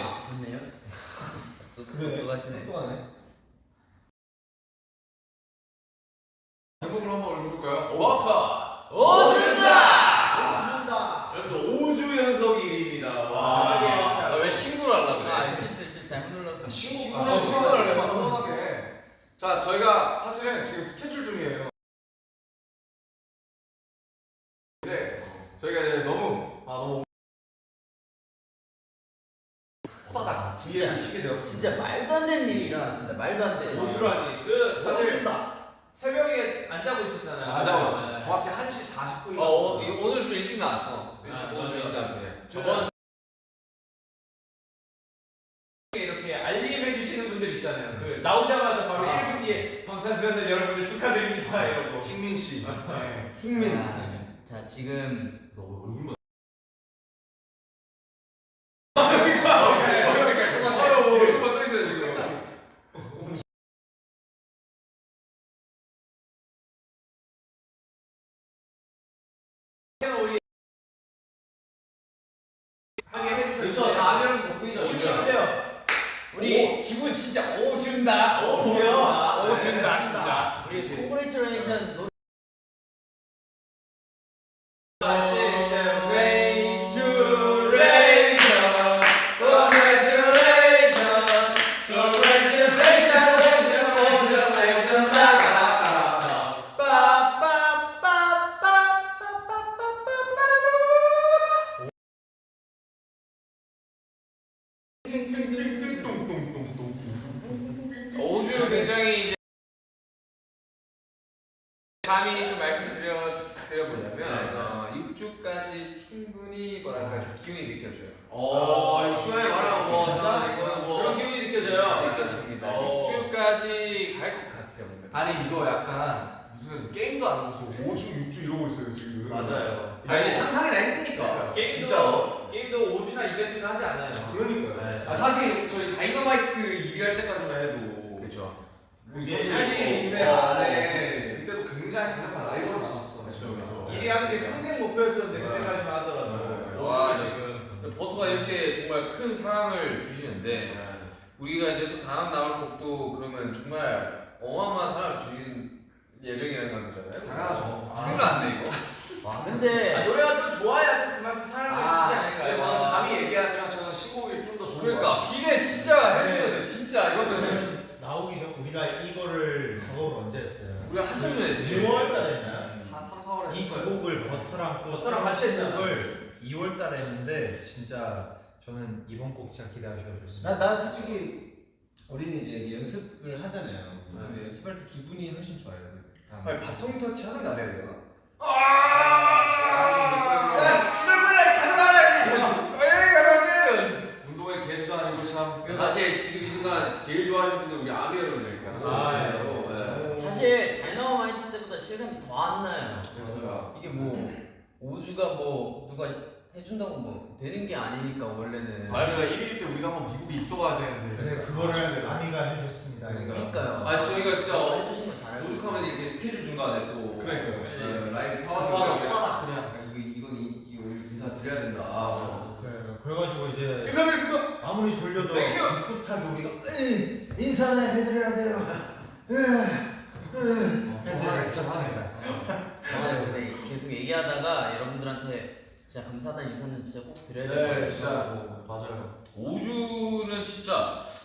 확인해? 아 좋네요. 또 그래. 들어가시네. 또 하네. 제목을 한번 읽어볼까요? 워터! 오준다. 준다. 여러분 5주 연속 1위입니다. 와. 아, 왜 신고를 하려 그래? 아 실수 실수 잘못 눌렀어. 아, 아, 친구를 친구를 서운하게. 자, 저희가 사실은 지금 스케줄 중이에요. 근데 저희가 이제 너무 아 너무 진짜. 키게 되었습니다. 진짜 말도 안 되는 일이 일어났습니다. 말도 안 되는. 오주라니 그 다들 준다. 새벽에 안 자고 있었잖아요. 안 자고 있었죠. 네. 정확히 1시 40분이 어, 어 이거 오늘 좀 일찍 나왔어. 아, 오늘 좀 일찍. 나왔네. 저번 이렇게 알림해 주시는 분들 있잖아요. 그 나오자마자 바로 아. 1분 뒤에 방탄소년단 여러분들 축하드립니다 이러고. 킹민 씨. 네. 킹민. 아, 자 지금 너 얼굴만. 아유, 얼굴만 떠 있어요 지금. 우리 하게 해주셨어요. 그렇죠. 다음에는 덕분이죠. 오주요. 우리 기분 진짜 오 준다. 오, 뭐야? 준다. 진짜. 우리 콩그레이처레이션 노래 오 감히 좀 말씀드려 드려보려면 어, 6주까지 충분히 뭐랄까 좀 기운이 느껴져요. 어, 슈가에 말하면 뭐, 진짜 그런 뭐. 기분이 느껴져요. 느껴집니다. 어. 6주까지 갈 것 같아요. 뭔가. 아니 이거 약간 무슨 게임도 안 하고서 5주 6주 이러고 있어요 지금. 맞아요. 아니, 상상이나 했으니까. 게임도 진짜로. 게임도 5주나 이벤트는 하지 않아요. 그러니까요. 네. 아, 사실 저희 다이너마이트 1위 할 때까지만 해도. 그렇죠. 그게 예, 할수 예. 있는데 어, 안에 네. 그때도 굉장히 강력한 라이벌을 만났었잖아요. 그렇죠, 그렇죠. 일이 하는 게 평생 목표였었는데 그때까지만 하더라도. 네. 와, 지금. 버터가 이렇게 정말 큰 사랑을 주시는데 우리가 이제 또 다음 나올 곡도 그러면 정말 어마어마한 사랑을 주신 예정이라는 건 거잖아요. 당연하죠. 큰일 났네 이거. 와 아, 근데 노래가 좀 좋아야 또 그만큼 사랑을 아, 주지 근데 않을까요? 저는 감히 얘기하지만 저는 신곡이 좀 더 좋은 것 그러니까 기대 진짜 해주셔야 돼 진짜 이거는 저는 나오기 전 우리가 이거를 작업을 언제 했어요? 우리가 한참 전에 했지. 2월 달에 했나요? 같아요. 4, 3, 4월에 이 두 곡을 버터랑 같이 했잖아. 곡을 2월 달에 했는데 진짜 저는 이번 곡 진짜 기대하셔도 좋습니다. 난, 난 솔직히 우리는 이제 연습을 하잖아요. 근데 연습할 때 기분이 훨씬 좋아요. 그 다음. 아니 바통 터치 하는 거안 해야 되나? 야, 에이 가져가라 운동의 개수도 아니고 참. 사실 지금 이 순간 제일 좋아하는 분들 우리 아미 여러분들이니까. 아. 네. 사실 다이너마이트 때보다 실감이 더 안 나요. 그렇죠. 이게 뭐 5주가 뭐 누가 해준다고 뭐 되는 게 아니니까 원래는. 우리가 1일 때 우리가 한번 미국에 있어가야 되는데. 네, 그거를 아미가 해줬습니다. 그러니까요. 아, 저희가 진짜 해주신 거 잘해요. 오죽하면 이렇게 스케줄 중간에 또 그러니까요. 네, 라이브 아, 상황이 호다닥 그냥. 아, 이거 이건 이, 이거 인사 드려야 된다. 아, 네, 그래가지고 이제 인사드리겠습니다. 아무리 졸려도. 꿋꿋하게 우리가 인사는 해드려야 돼요. 으, 으. 그래서 정말 켰습니다. 근데 계속 얘기하다가 여러분들한테 진짜 감사하다는 인사는 진짜 꼭 드려야 될것 네, 같아요. 진짜. 맞아요. 5주는 진짜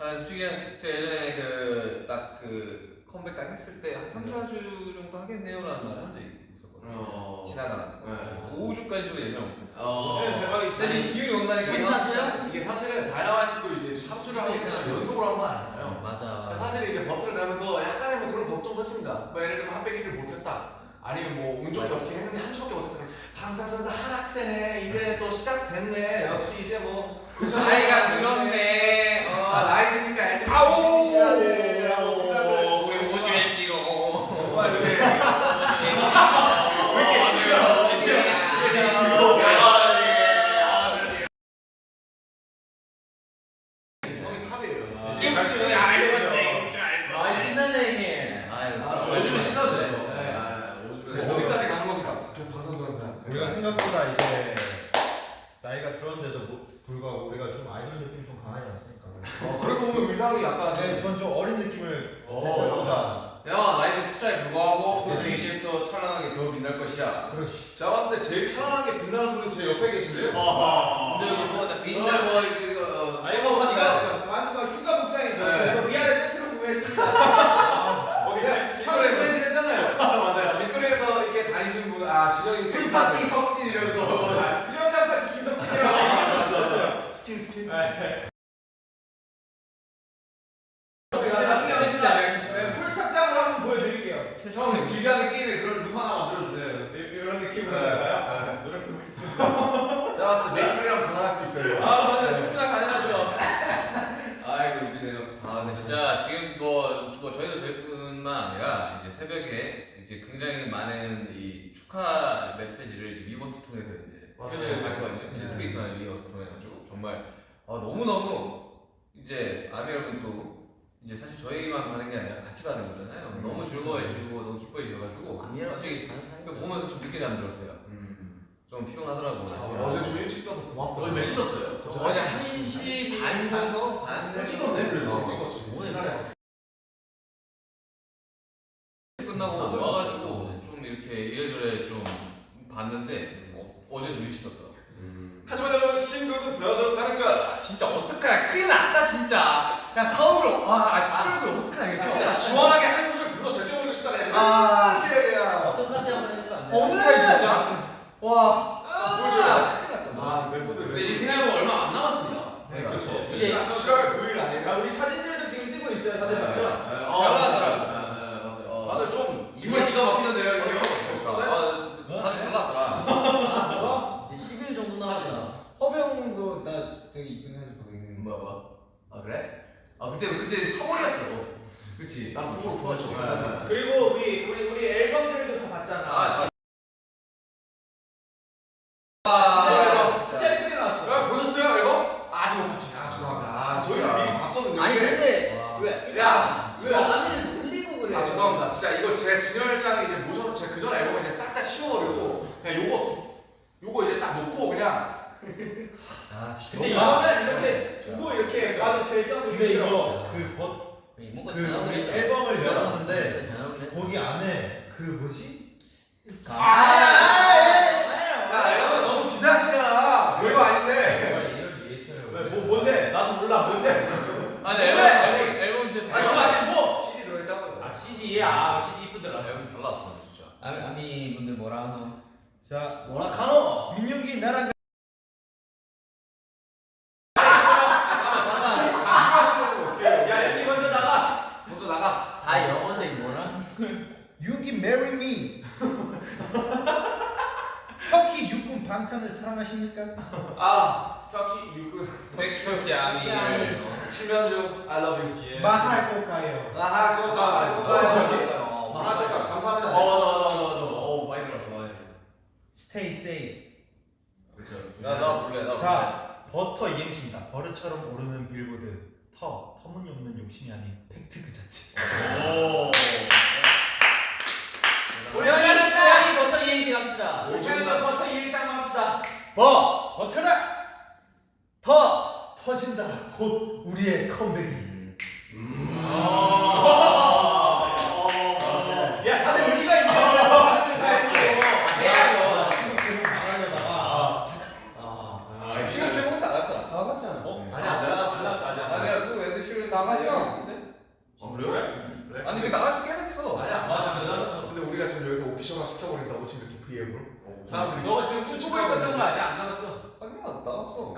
아, 솔직히 제가 예전에 그 딱 그 컴백 딱 했을 때 한 3, 4주 정도 하겠네요라는 말을 한 적이 있었거든요 어. 지나가면서 네. 5주까지 좀 예상 못했어요 어. 네, 대박이지. 근데 지금 기운이 온다니까 생사주요? 이게 사실은 다이너마이트도 이제 3주를 하고 있지만 연속으로 한 건 아니잖아요. 맞아. 사실 이제 버튼을 내면서 약간의 뭐 그런 걱정도 했습니다. 뭐 예를 들면 한 100일을 못했다. 아니면 뭐운 좋게 어떻게 했는데 한 주밖에 못했다. 그럼 방탄소년단 하락세네. 이제 또 시작됐네. 역시 이제 뭐 나이가 들었네. 어. 아 나이 드니까 애들이 생각을 우리 했지만 5주 했지로. 정말 이렇게 형이 탑이에요. 아신 생각이 약간 네, 전좀 어린 느낌을 어, 대체합니다. 나이도 숫자에 불과하고 내 이제부터 찬란하게 더 빛날 것이야. 제가 봤을 때 제일 찬란하게 빛나는 분은 제 옆에 계신데요. 아하. 있어요. 아, 맞아요. 충분히 가능하죠. 아이고 웃기네요 아 근데 진짜 지금 뭐, 뭐 저희도 저희뿐만 아니라 이제 새벽에 이제 굉장히 많은 이 축하 메시지를 이제 위버스 통해서 이제 맞아요. 했거든요. 이제 네. 트위터나 위버스 통해가지고 정말 아, 너무 너무 이제 아미 여러분도 이제 사실 저희만 받는 게 아니라 같이 받는 거잖아요. 음. 너무 즐거워해 주고 너무 기뻐해줘가지고 아미랑 솔직히 다른 이거 사람이죠. 보면서 좀 늦게 잠들었어요. 좀 피곤하더라고. 아, 어제 좀 일찍 떠서 고맙다. 오늘 몇시 떴어요? 저 어제 1시 반 정도? 반 찍었네 그래도 찍었지. 오늘 끝나고 와가지고 좀 이렇게 이래저래 좀 봤는데 어, 어제 좀 일찍 떴더라고. 하지만 여러분 신곡은 더 좋다는 거. 진짜 어떡하냐 큰일 났다 진짜 야 서울로 와 치료를 어떡하냐 아, 이거 진짜 시원하게 한 소절 불러 제껴버리고 싶다 그냥. 아. 어떡하지 한번 해주면 안 돼요? 어떡해 진짜 와. 큰일 났다 아, 근데. 이제 생각해보면 얼마 안 남았습니다 네, 그렇죠. 이제- 이제 7월 9일 야, 아니에요? 우리 사진들도 지금 뜨고 있어요. 다들 맞죠? 잘 나가더라고 맞아요 다들 좀 이번 기가 막히는데요 이거 아, 다들 잘 나왔더라. 이제 10일 정도 남았다. 허병도 나 되게 이쁜 사진 보고 있는 뭐야 뭐야 아 그래? 아 그때 그때 서울이었어 그치. 네, 네. 그리고 우리 우리 우리 앨범들도 다 봤잖아. 아, 아, 진짜 예쁘게 나왔어. 야, 보셨어요 앨범? 아직 못 봤지. 아 죄송합니다. 아 저희는 미리 봤거든요. 아니 근데 왜? 야, 왜 아미를 놀리고 그래? 아 죄송합니다. 진짜 이거 제 진열장 이제 모셔 제 그전 앨범을 이제 싹 다 치워버리고 그냥 요거 두, 요거 이제 딱 놓고 그냥 아 진짜. 근데 이거는 이렇게 두고 이렇게 봐도 될 정도로 근데. 이거 그 겉, 뭔가 그 우리 했다. 앨범을 열었는데. 거기 안에 그 뭐지? 야 앨범은 너무 비상시잖아. 별거 아닌데. 정말 이런 리액션을 왜, 뭐, 뭔데? 나도 몰라. 뭔데? 아니 앨범 앨범 앨범 진짜 아니, 잘 그거 나왔어. 아니 뭐? CD 들어있다고요. 아, CD야. 아, CD 이쁘더라. 앨범 잘 나왔어 진짜. 아미 아미 분들 뭐라 하노? 자 뭐라 카노 민윤기 나랑 가시하시는 거 어떻게 해요? 야, 여기 먼저 나가. 먼저 나가. 다 영어인데 뭐라? 윤기 marry me 터키 육군 방탄을 사랑하십니까? 아 터키 육군 백현기 아미를. 칠면조 I love you. 예. 말할 거가요 아하 그거 가. 아, 그거 그거 가. 뭐지? 어, 만화책가 감사합니다. 어 맞아 맞아 맞아 어 많이 들었어 많이 들었어 Stay safe 그쵸 나나 볼래 나. 자 버터 이행시입니다 버릇처럼 오르는 빌보드 터 터무니없는 욕심이 아닌 팩트 그 자체. 오. 태형이 태형이 버터 이행시 갑시다. 태형이도 버터 이행시 한번 합시다. 버, 버텨라! 터, 터진다. 곧 우리의 컴백이. 야, 다들 우리가 이제 하는 거였어. 해야죠 지금 나가려다가 아 지금 최고 나갔잖아. 나갔잖아 어? 아니 안 나갔어. 아니야 그 애들 실은 나갔어. 어 그래요? 그래? 아니 그 나갈 꽤 됐어. 아니야. 맞아. 근데 우리가 지금 여기서 오피셜화 시켜버린다고 지금 이렇게 VM을 사람들이 너 지금 춤추고 있었던 거 아니야? 안 나갔어. 아니면 나갔어.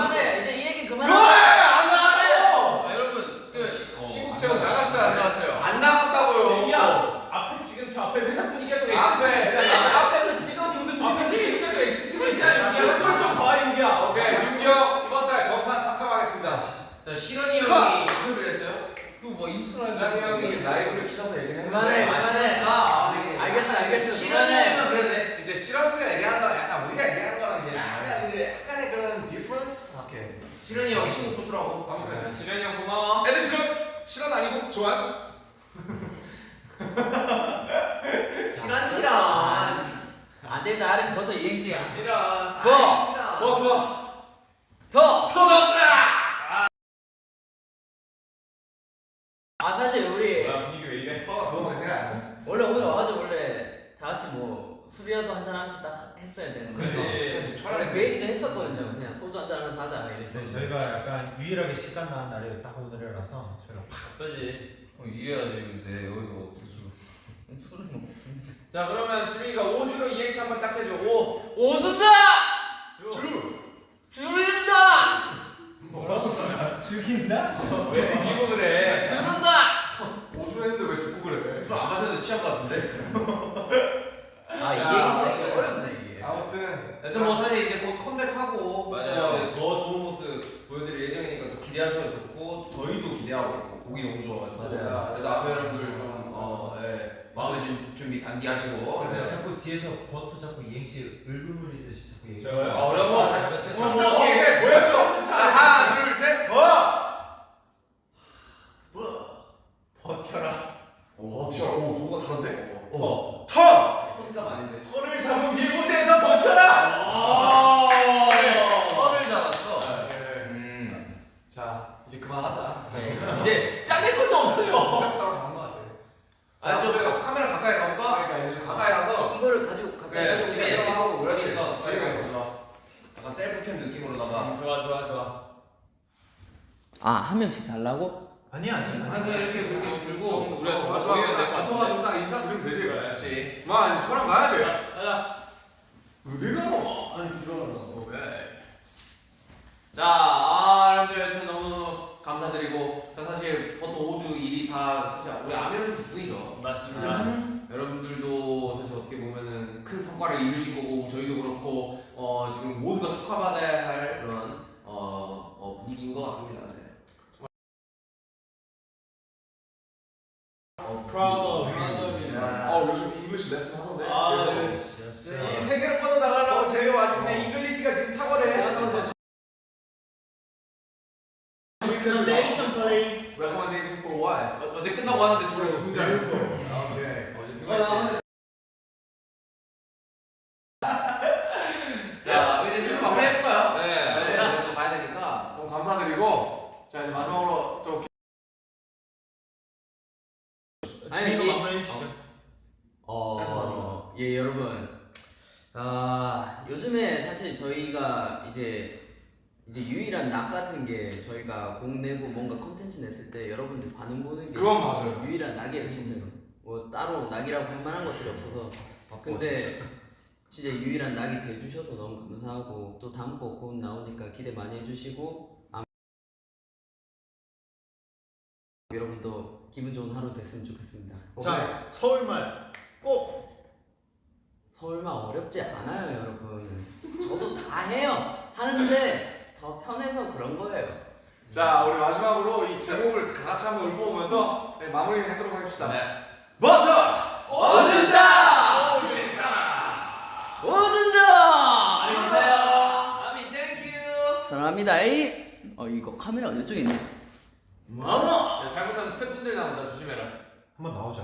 그만해 이제 그만해 이제 이 얘기 그래 그만해. 안 나갔다고. 아 여러분 그 신국제국 나갔어요 안 나갔어요? 안 나갔다고요. 야, 앞에 지금 저 앞에 회사분이 계속 X 앞에. 치고 있잖아. 앞에서 지금 앞에서 지금 계속 X 치고 있잖아. 윤기야, 그걸 좀 봐, 윤기야. 오케이 윤경 이번 달 정산 삭감하겠습니다. 자 실현이 형이 인터뷰를 했어요? 그뭐 인스타라이브. 지상이 형이 라이브를 키셔서 얘기를 그만해, 했는데 그만해. 아 네. 알겠어, 알겠어. 실현이 형은 그러네 이제 시런스가 얘기하는 거랑 약간 우리가 얘기하는 거랑 이제 약간 이제 약간의 그런 디퍼런스. 오케이. 실현이 형 친구 좋더라고 아무튼 지련이 형 고마워. 애들 실은 실은 아니고 좋아요. 실현 실현 안 돼, 나는 버터 이행시야. 싫어. 버, 어 좋아. 터. 터졌다. 아 사실 우리 뭐야, 분위기 왜 이래? 터가 그거밖에 생각 안 나. 원래 오늘 같이 뭐 술이라도 한잔 하면서 딱 했어야 되는데 그렇지. 사실 원래 촬영 그 얘기도 했었거든요 그냥 소주 한잔 하면서 하자 이랬어요 네, 저희가 약간 유일하게 시간 나는 날이 딱 오늘이라서 저희가 그렇지. 형 이해하지 근데 여기서 어떻게 술 술을 먹었습니다 자 그러면 지민이가 5주로 이행시 한번 딱 해줘. 5. 오순다! 주. 줄인다! 죽인다? 왜 죽이고 그래? 줄인다! 오주 했는데 왜 죽고 그래? 술 안 마셔도 취한 것 같은데? 아 이행시가 이게 어렵네 이게 아무튼 일단 뭐 사실 이제 곧 컴백하고 맞아요. 어, 더 좋은 모습 보여드릴 예정이니까 또 기대하셔도 좋고 저희도 기대하고 있고 곡이 너무 좋아가지고 맞아요. 그래서 앞에 여러분들 좀 어, 예, 마음의 준- 준비 단디 하시고 제가 뒤에서 버터 자꾸 이행시 을루물리듯이 자꾸 얘기해. 아 어려운 거 뭐, 뭐, 뭐, 보여줘! 자, 하나, 둘, 셋! 버텨라. 오, 튀어. 오, 누가 다른데? 어. 터! 톤감 아닌데 털을 잡은 빌보드에서 버텨라. 털을 잡았어 음. 자, 이제 그만하자. 이제 짜낼 것도 없어요. 역사로 가는 것 같아. 아, 좀 카- 카메라 가까이 가볼까? 그러니까 이제 좀 가까이 가서 이거를 가지고 가까이 그래, 가지고 그래. 시간 하고 그렇지. 그러니까. 재미가 있어. 약간 셀프캠 느낌으로다가 좋아 좋아 좋아. 아 한 명씩 달라고? 아니 아니 아니. 그냥 이렇게 이렇게 들고 우리가 좀 마지막 보여야 될것 딱딱 인사 드리면 되지. 그렇지 마, 이제 저랑 가야지. 가자. 어디 가노? 아니 들어가라고 자, 아, 여러분들 여튼 너무너무 감사드리고 자, 사실 버터 5주 일이 다 사실 우리 아미런 덕분이죠 맞습니다. 여러분들도 사실 어떻게 보면은 큰 성과를 이루신 거고 저희도 그렇고 어, 지금 모두가 축하받아야 어, 어제 끝나고 하는데 둘이 죽은 줄 알고 오케이. 자 이제 슬슬 마무리 해볼까요? 네. 네, 이제 또 가야 되니까 그럼 감사드리고 자 이제 마지막으로 또 지민이도 이게- 마무리해 주시죠. 어, 예 여러분 아 요즘에 사실 저희가 이제 이제 유일한 낙 같은 게 저희가 곡 내고 뭔가 컨텐츠 냈을 때 여러분들 반응 보는 게 그건 맞아요. 유일한 낙이에요 진짜로. 뭐 따로 낙이라고 할 만한 것들이 없어서. 근데 진짜 유일한 낙이 돼주셔서 너무 감사하고 또 다음 곡곧 나오니까 기대 많이 해주시고 아, 여러분도 기분 좋은 하루 됐으면 좋겠습니다. 자, 서울말 꼭! 서울말 어렵지 않아요 여러분. 저도 다 해요. 하는데 더 편해서 그런 거예요 자 우리 마지막으로 이 제목을 다 같이 한번 읊어보면서 네, 마무리하도록 하겠습니다. 네. 버터 어준다! 오준다 안녕히 계세요 아미 thank you. 사랑합니다 에이 어 이거 카메라 이쪽에 있네 마마 야, 잘못하면 스태프분들 나온다 조심해라. 한번 나오자.